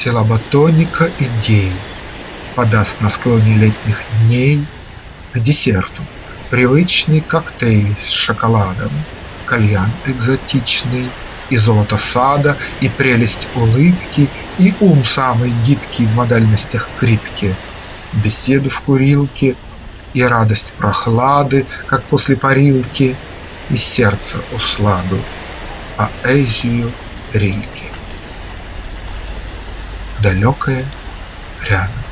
Силаба тоника идей Подаст на склоне летних дней К десерту привычный коктейль с шоколадом, Кальян экзотичный, и золото сада, И прелесть улыбки, и ум самый гибкий В модальностях крипки, Беседу в курилке, и радость прохлады, Как после парилки, и сердце усладу, Поэзию Рильки. Далекое рядом.